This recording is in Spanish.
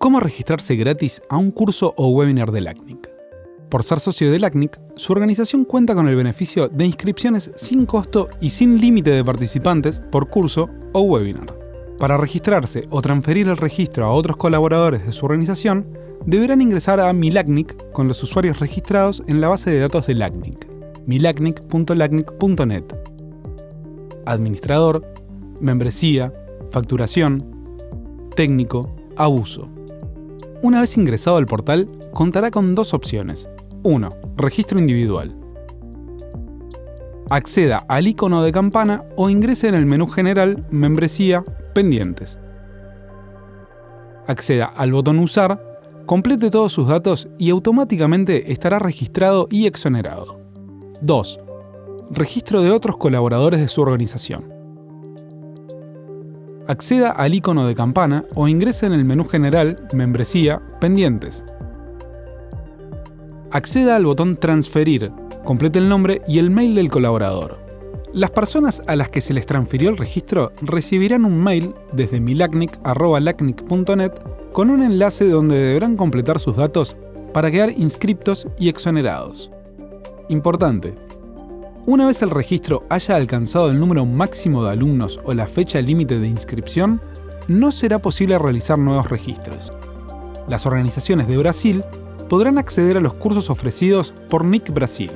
¿Cómo registrarse gratis a un curso o webinar de LACNIC? Por ser socio de LACNIC, su organización cuenta con el beneficio de inscripciones sin costo y sin límite de participantes por curso o webinar. Para registrarse o transferir el registro a otros colaboradores de su organización, deberán ingresar a MiLACNIC con los usuarios registrados en la base de datos de LACNIC, milacnic.lacnic.net. Administrador, membresía, facturación, técnico, abuso. Una vez ingresado al portal, contará con dos opciones. 1. Registro individual. Acceda al icono de campana o ingrese en el menú general Membresía, Pendientes. Acceda al botón Usar, complete todos sus datos y automáticamente estará registrado y exonerado. 2. Registro de otros colaboradores de su organización acceda al icono de campana o ingrese en el menú general Membresía, Pendientes. Acceda al botón Transferir, complete el nombre y el mail del colaborador. Las personas a las que se les transfirió el registro recibirán un mail desde milacnic.lacnic.net con un enlace donde deberán completar sus datos para quedar inscriptos y exonerados. Importante, una vez el registro haya alcanzado el número máximo de alumnos o la fecha límite de inscripción, no será posible realizar nuevos registros. Las organizaciones de Brasil podrán acceder a los cursos ofrecidos por NIC Brasil,